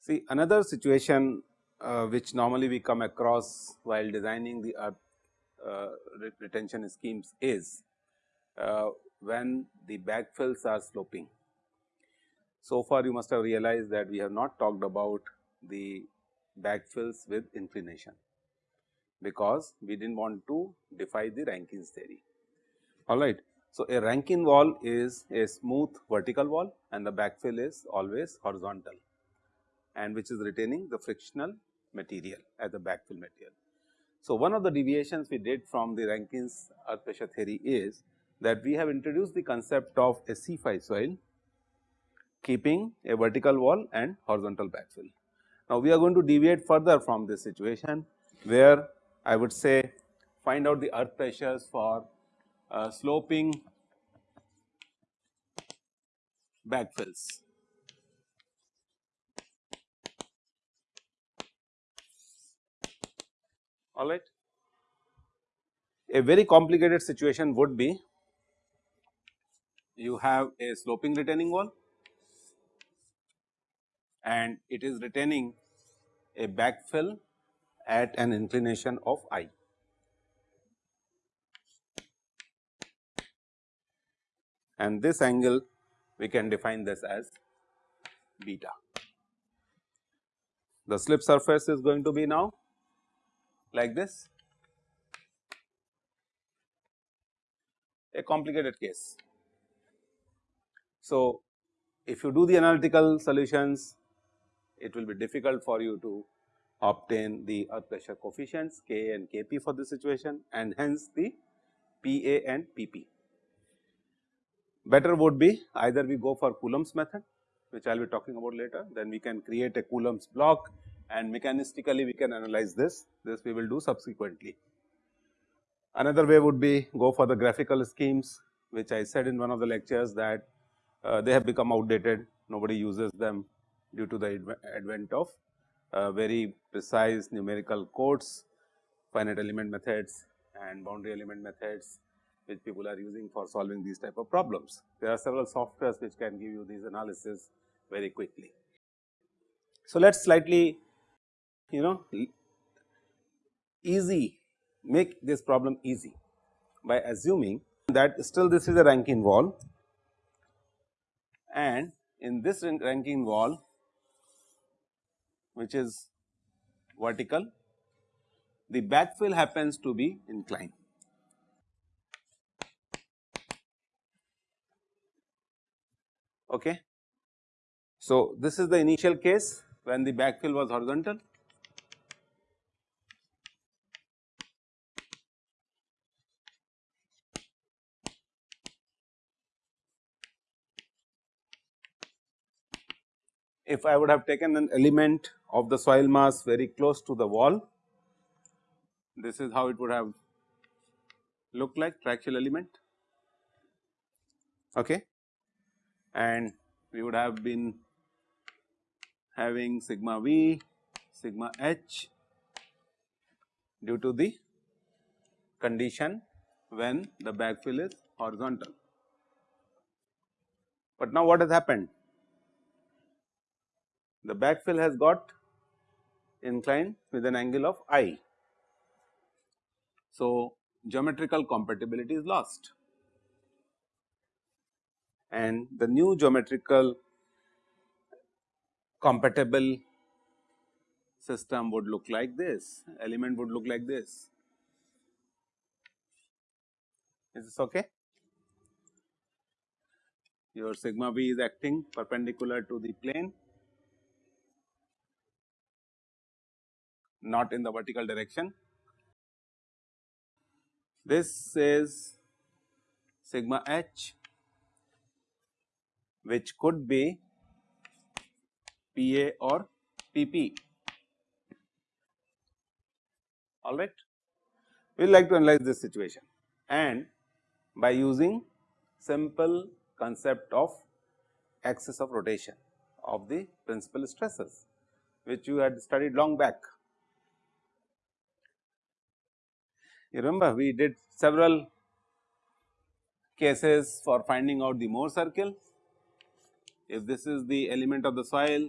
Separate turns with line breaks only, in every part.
See another situation uh, which normally we come across while designing the earth uh, retention schemes is uh, when the backfills are sloping. So far you must have realized that we have not talked about the backfills with inclination, because we did not want to defy the Rankine's theory. Alright. So, a Rankine wall is a smooth vertical wall and the backfill is always horizontal and which is retaining the frictional material as the backfill material. So, one of the deviations we did from the Rankine's earth pressure theory is that we have introduced the concept of a c-phi soil keeping a vertical wall and horizontal backfill. Now, we are going to deviate further from this situation where I would say find out the earth pressures for uh, sloping backfills. all right. A very complicated situation would be you have a sloping retaining wall and it is retaining a backfill at an inclination of i. And this angle we can define this as beta. The slip surface is going to be now like this, a complicated case. So, if you do the analytical solutions, it will be difficult for you to obtain the earth pressure coefficients K and Kp for this situation and hence the Pa and Pp. Better would be either we go for Coulomb's method which I will be talking about later, then we can create a Coulomb's block and mechanistically we can analyze this, this we will do subsequently. Another way would be go for the graphical schemes which I said in one of the lectures that uh, they have become outdated, nobody uses them due to the advent of uh, very precise numerical codes, finite element methods and boundary element methods which people are using for solving these type of problems. There are several softwares which can give you these analysis very quickly. So, let us slightly you know easy make this problem easy by assuming that still this is a Rankine wall and in this Rankine wall which is vertical the backfill happens to be inclined. Okay. So, this is the initial case when the backfill was horizontal if I would have taken an element of the soil mass very close to the wall, this is how it would have looked like triaxial element okay. and we would have been having sigma v, sigma h due to the condition when the backfill is horizontal. But now what has happened? The backfill has got inclined with an angle of i. So, geometrical compatibility is lost and the new geometrical compatible system would look like this, element would look like this. Is this okay? Your sigma v is acting perpendicular to the plane not in the vertical direction. This is sigma h which could be PA or PP alright. We will like to analyze this situation and by using simple concept of axis of rotation of the principal stresses which you had studied long back. You remember we did several cases for finding out the Mohr circle. If this is the element of the soil,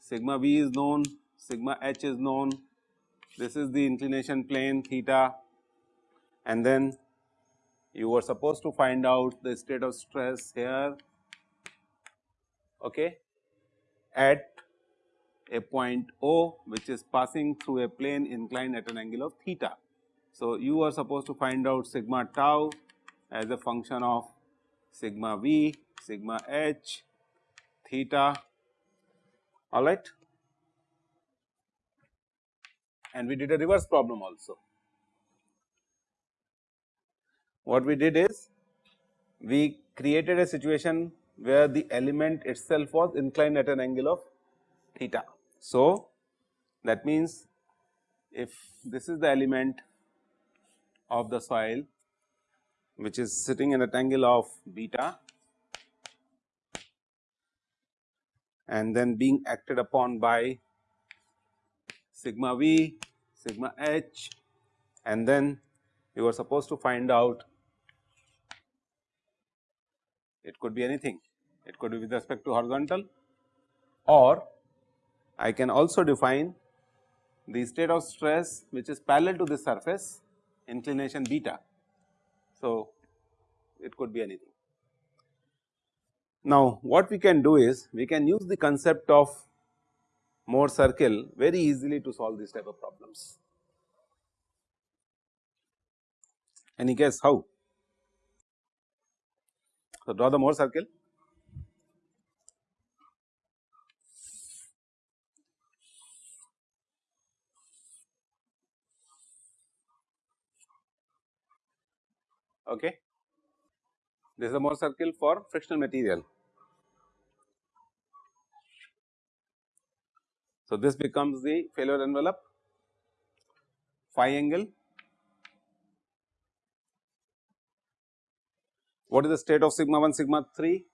sigma v is known, sigma h is known, this is the inclination plane theta and then you were supposed to find out the state of stress here okay, at a point O which is passing through a plane inclined at an angle of theta. So, you are supposed to find out sigma tau as a function of sigma v, sigma h, theta all right. And we did a reverse problem also. What we did is we created a situation where the element itself was inclined at an angle of theta. So, that means if this is the element of the soil which is sitting in at angle of beta and then being acted upon by sigma v, sigma h and then you are supposed to find out it could be anything. It could be with respect to horizontal or I can also define the state of stress which is parallel to the surface inclination beta. So, it could be anything. Now, what we can do is we can use the concept of Mohr circle very easily to solve these type of problems. Any guess how? So, draw the Mohr circle okay. This is a Mohr circle for frictional material. So, this becomes the failure envelope phi angle. What is the state of sigma 1 sigma 3?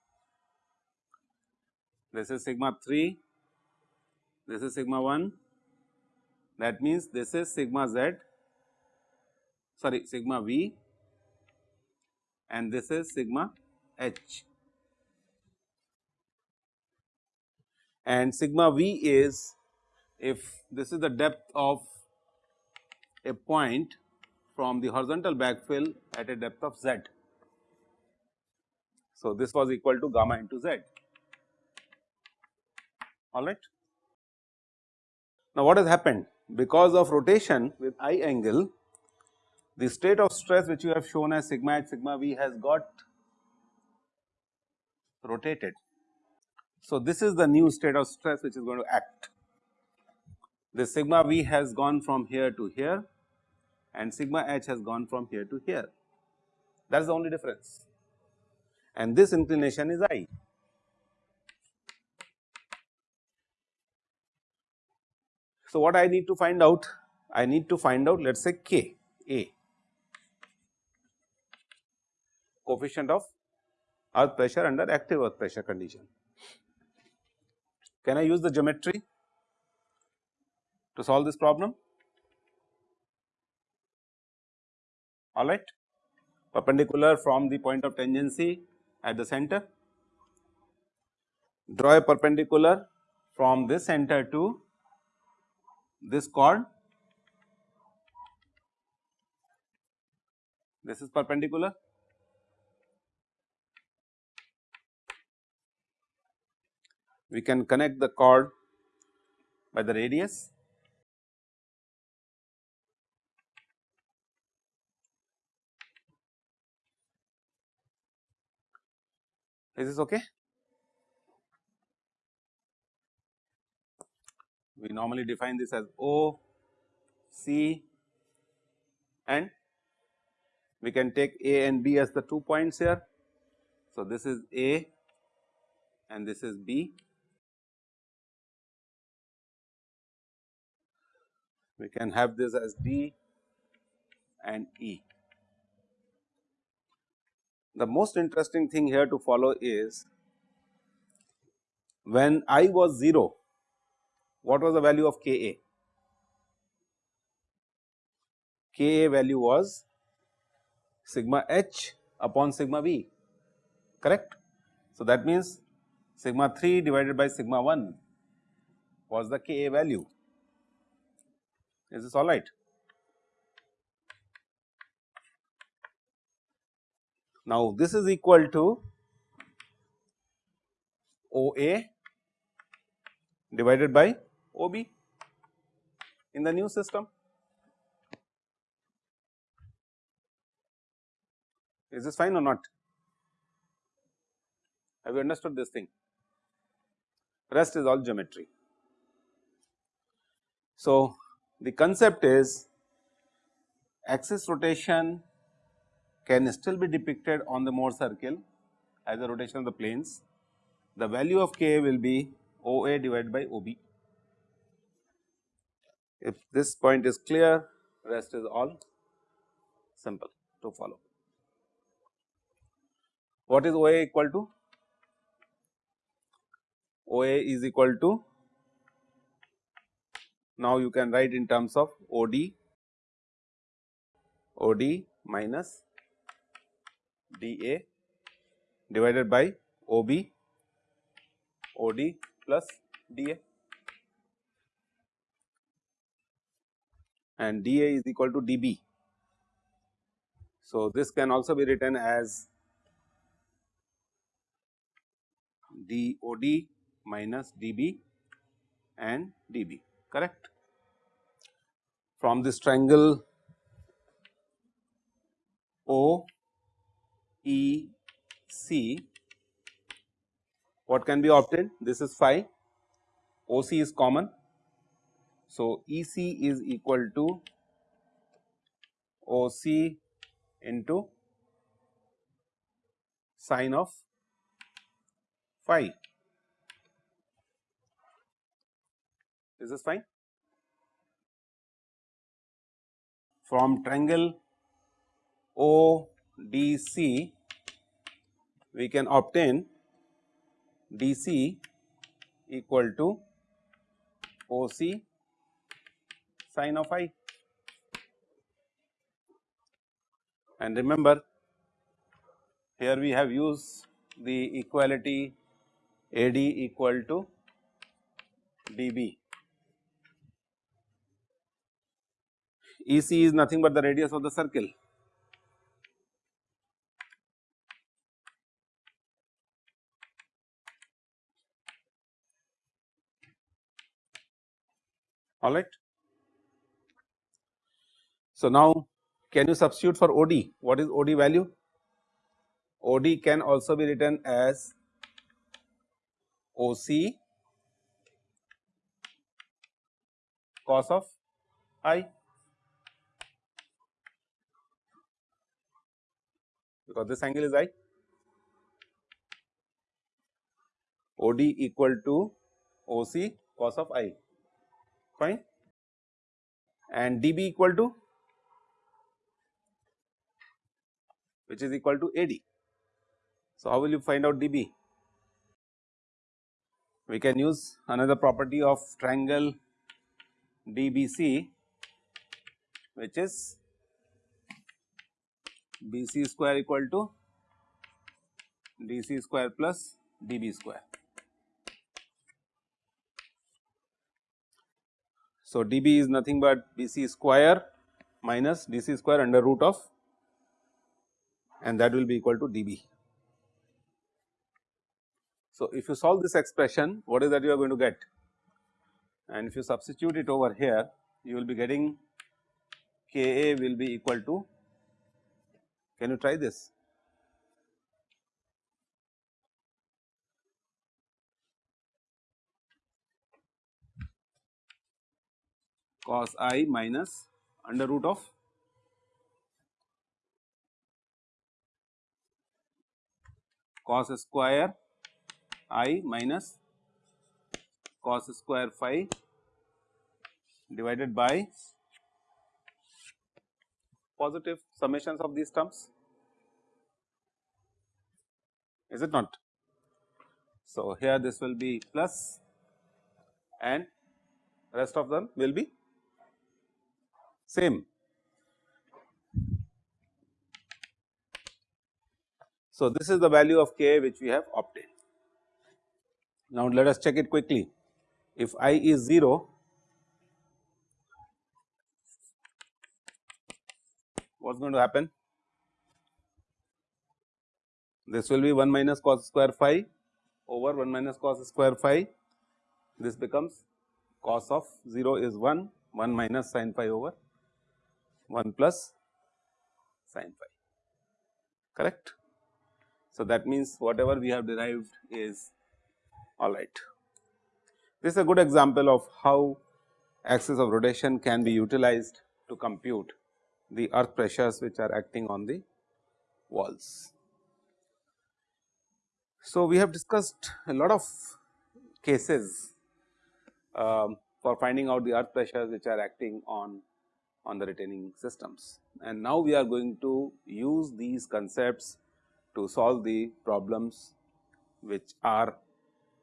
This is sigma 3, this is sigma 1 that means this is sigma z sorry sigma v and this is sigma h. And sigma v is if this is the depth of a point from the horizontal backfill at a depth of z. So, this was equal to gamma into z all right. Now, what has happened because of rotation with I angle the state of stress which you have shown as sigma h sigma v has got rotated. So, this is the new state of stress which is going to act. The sigma v has gone from here to here and sigma h has gone from here to here that is the only difference and this inclination is i. So, what I need to find out? I need to find out let us say k a coefficient of earth pressure under active earth pressure condition. Can I use the geometry to solve this problem? Alright, perpendicular from the point of tangency at the center, draw a perpendicular from this center to this chord, this is perpendicular we can connect the chord by the radius. Is this okay? We normally define this as O, C and we can take A and B as the two points here. So, this is A and this is B we can have this as D and E. The most interesting thing here to follow is when i was 0, what was the value of K A? K A value was sigma h upon sigma v correct. So, that means sigma 3 divided by sigma 1 was the Ka value. Is this all right? Now, this is equal to OA divided by OB in the new system. Is this fine or not? Have you understood this thing? Rest is all geometry. So, the concept is axis rotation can still be depicted on the Mohr circle as a rotation of the planes. The value of k will be OA divided by OB. If this point is clear, rest is all simple to follow. What is OA equal to? OA is equal to now you can write in terms of OD OD minus DA divided by OB OD plus DA and DA is equal to DB. So, this can also be written as DOD minus dB and dB correct. From this triangle O E C what can be obtained this is phi OC is common. So, EC is equal to OC into sine of phi Is this fine? From triangle ODC, we can obtain DC equal to OC sine of i. And remember, here we have used the equality AD equal to dB. EC is nothing but the radius of the circle. All right. So, now can you substitute for OD? What is OD value? OD can also be written as OC cos of i because this angle is I. OD equal to OC cos of I fine and DB equal to which is equal to AD. So, how will you find out DB? We can use another property of triangle DBC which is BC square equal to DC square plus DB square. So, DB is nothing but BC square minus DC square under root of and that will be equal to DB. So, if you solve this expression what is that you are going to get and if you substitute it over here you will be getting Ka will be equal to can you try this? cos i minus under root of cos square i minus cos square phi divided by positive summations of these terms is it not. So, here this will be plus and rest of them will be same. So, this is the value of k which we have obtained. Now, let us check it quickly. If i is 0, what is going to happen? This will be 1 minus cos square phi over 1 minus cos square phi. This becomes cos of 0 is 1, 1 minus sin phi over 1 plus sin phi, correct. So, that means whatever we have derived is all right. This is a good example of how axis of rotation can be utilized to compute the earth pressures which are acting on the walls. So, we have discussed a lot of cases um, for finding out the earth pressures which are acting on on the retaining systems. And now we are going to use these concepts to solve the problems which are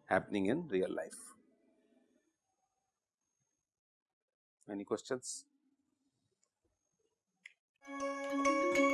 happening in real life. Any questions? Música